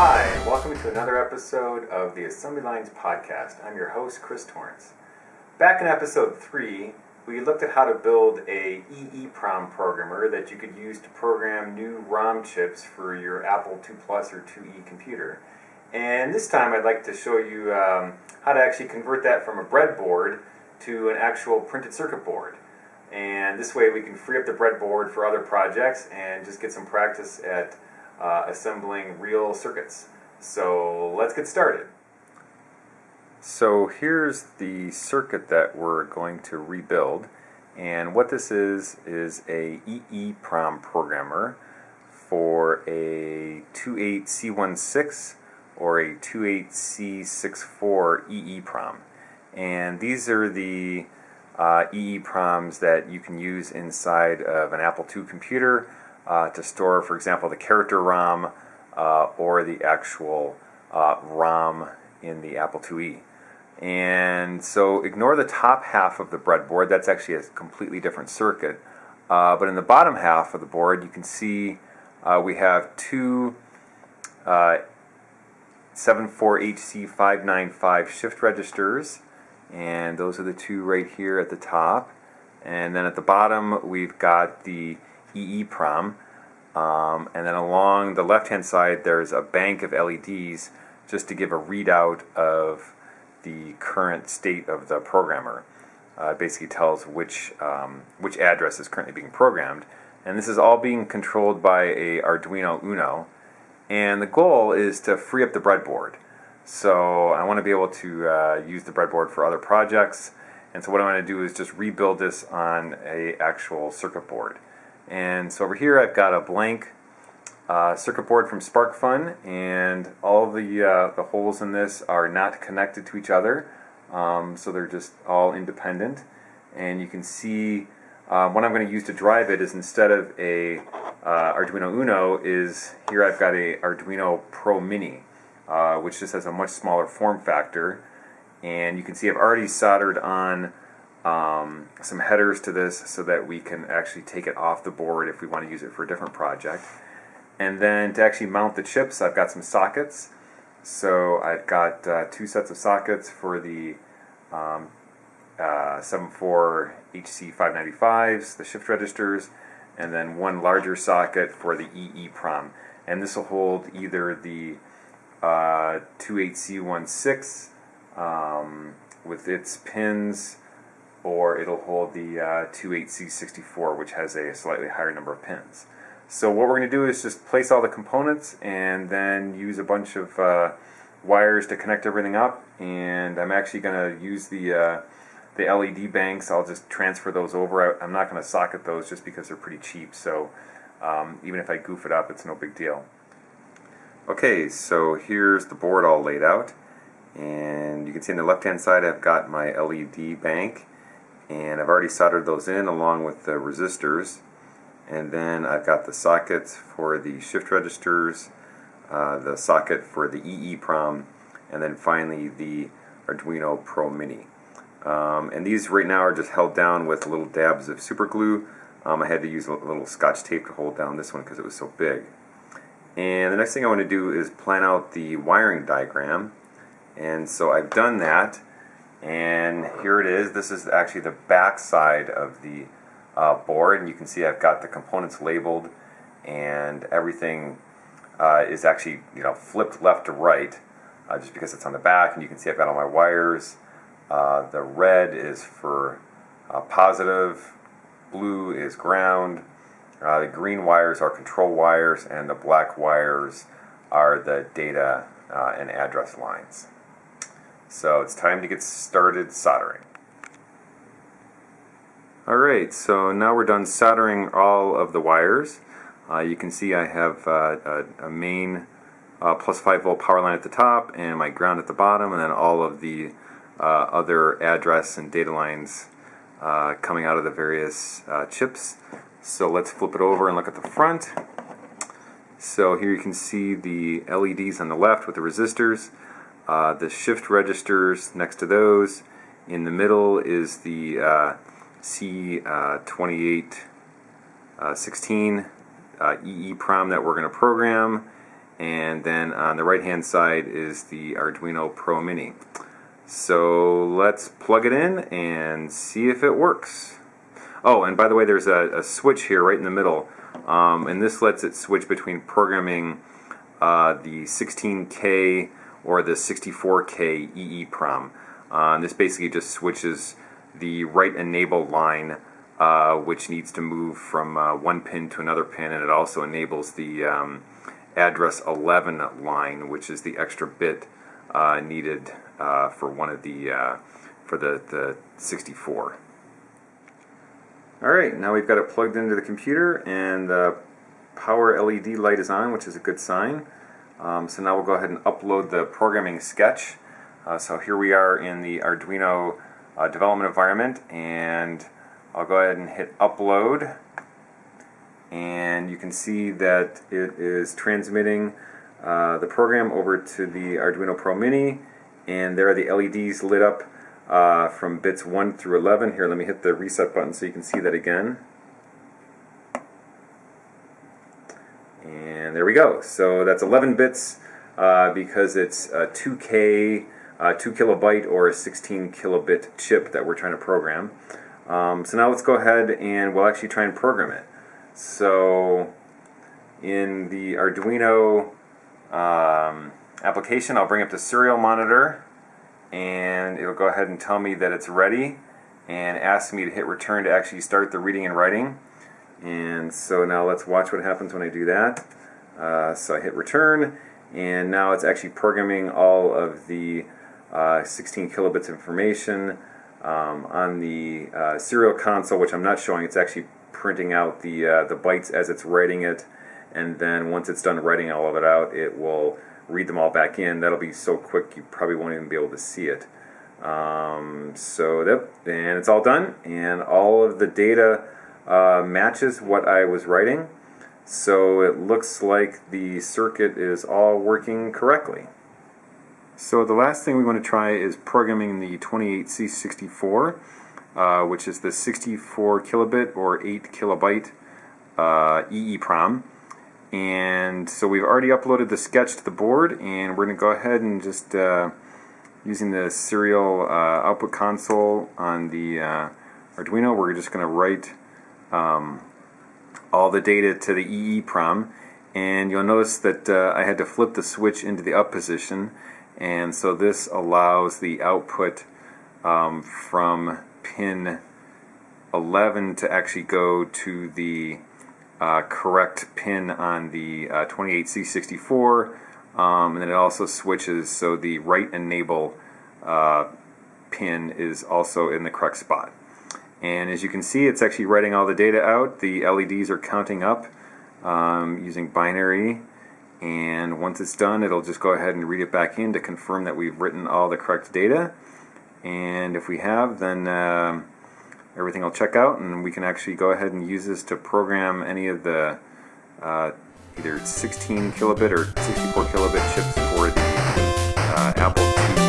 Hi, welcome to another episode of the Assembly Lines Podcast. I'm your host, Chris Torrence. Back in episode 3, we looked at how to build a EEPROM programmer that you could use to program new ROM chips for your Apple II Plus or IIe computer. And this time I'd like to show you um, how to actually convert that from a breadboard to an actual printed circuit board. And this way we can free up the breadboard for other projects and just get some practice at uh, assembling real circuits. So let's get started. So here's the circuit that we're going to rebuild. And what this is, is a EEPROM programmer for a 28C16 or a 28C64 EEPROM. And these are the uh, EEPROMs that you can use inside of an Apple II computer uh, to store, for example, the character ROM uh, or the actual uh, ROM in the Apple IIe. And so ignore the top half of the breadboard, that's actually a completely different circuit. Uh, but in the bottom half of the board, you can see uh, we have two 74HC595 shift registers and those are the two right here at the top and then at the bottom we've got the EEPROM um, and then along the left hand side there's a bank of LEDs just to give a readout of the current state of the programmer. Uh, it basically tells which, um, which address is currently being programmed and this is all being controlled by a Arduino Uno and the goal is to free up the breadboard. So I want to be able to uh, use the breadboard for other projects. And so what I'm going to do is just rebuild this on a actual circuit board. And so over here I've got a blank uh, circuit board from SparkFun and all the, uh, the holes in this are not connected to each other. Um, so they're just all independent. And you can see uh, what I'm going to use to drive it is instead of a uh, Arduino Uno is here I've got a Arduino Pro Mini. Uh, which just has a much smaller form factor. And you can see I've already soldered on um, some headers to this so that we can actually take it off the board if we want to use it for a different project. And then to actually mount the chips, I've got some sockets. So I've got uh, two sets of sockets for the um, uh, 74 HC595s, the shift registers, and then one larger socket for the EEPROM. And this will hold either the uh, 28C16 um, with its pins, or it'll hold the uh, 28C64, which has a slightly higher number of pins. So what we're going to do is just place all the components and then use a bunch of uh, wires to connect everything up. And I'm actually going to use the uh, the LED banks. I'll just transfer those over. I'm not going to socket those just because they're pretty cheap. So um, even if I goof it up, it's no big deal. Okay, so here's the board all laid out. And you can see on the left hand side I've got my LED bank. And I've already soldered those in along with the resistors. And then I've got the sockets for the shift registers, uh, the socket for the EEPROM, and then finally the Arduino Pro Mini. Um, and these right now are just held down with little dabs of super glue. Um, I had to use a little scotch tape to hold down this one because it was so big. And the next thing I want to do is plan out the wiring diagram. And so I've done that. And here it is. This is actually the back side of the uh, board. And you can see I've got the components labeled and everything uh, is actually you know flipped left to right uh, just because it's on the back. And you can see I've got all my wires. Uh, the red is for uh, positive, blue is ground, uh, the green wires are control wires, and the black wires are the data uh, and address lines. So it's time to get started soldering. Alright, so now we're done soldering all of the wires. Uh, you can see I have uh, a, a, main uh, plus 5 volt power line at the top and my ground at the bottom, and then all of the uh, other address and data lines coming out of the various chips. So let's flip it over and look at the front. So here you can see the LEDs on the left with the resistors, uh, the shift registers next to those. In the middle is the uh, C2816 uh, EEPROM that we're going to program. and then on the right hand side is the Arduino Pro Mini. So let's plug it in and see if it works. Oh, and by the way, there's a, a switch here right in the middle, um, and this lets it switch between programming uh, the 16K or the 64K EEPROM. Uh, this basically just switches the write enable line, uh, which needs to move from uh, one pin to another pin, and it also enables the um, address 11 line, which is the extra bit uh, needed uh, for one of the uh, for the, the 64. Alright, now we've got it plugged into the computer and the power LED light is on, which is a good sign. Um, so now we'll go ahead and upload the programming sketch. Uh, so here we are in the Arduino uh, development environment and I'll go ahead and hit upload and you can see that it is transmitting uh, the program over to the Arduino Pro Mini and there are the LEDs lit up uh, from bits 1 through 11. Here, let me hit the reset button so you can see that again. And there we go. So that's 11 bits uh, because it's a 2K, uh, 2 kilobyte or a 16 kilobit chip that we're trying to program. Um, so now let's go ahead and we'll actually try and program it. So in the Arduino um, application, I'll bring up the serial monitor and it'll go ahead and tell me that it's ready and ask me to hit return to actually start the reading and writing. And so now let's watch what happens when I do that. Uh, so I hit return and now it's actually programming all of the uh, 16 kilobits information um, on the uh, serial console, which I'm not showing. It's actually printing out the, uh, the bytes as it's writing it. And then once it's done writing all of it out, it will read them all back in. That'll be so quick you probably won't even be able to see it. Um, so that, and it's all done, and all of the data uh, matches what I was writing. So it looks like the circuit is all working correctly. So the last thing we want to try is programming the 28C64, uh, which is the 64 kilobit or 8 kilobyte uh, EEPROM. And so we've already uploaded the sketch to the board and we're going to go ahead and just uh, using the serial uh, output console on the uh, Arduino we're just going to write um, all the data to the EEPROM and you'll notice that uh, I had to flip the switch into the up position and so this allows the output um, from pin 11 to actually go to the uh, correct pin on the uh, 28C64 um, and then it also switches so the write enable uh, pin is also in the correct spot and as you can see it's actually writing all the data out. The LEDs are counting up um, using binary. And once it's done it'll just go ahead and read it back in to confirm that we've written all the correct data. And if we have then um, everything will check out and we can actually go ahead and use this to program any of the uh, either 16 kilobit or 64 kilobit chips for the uh, Apple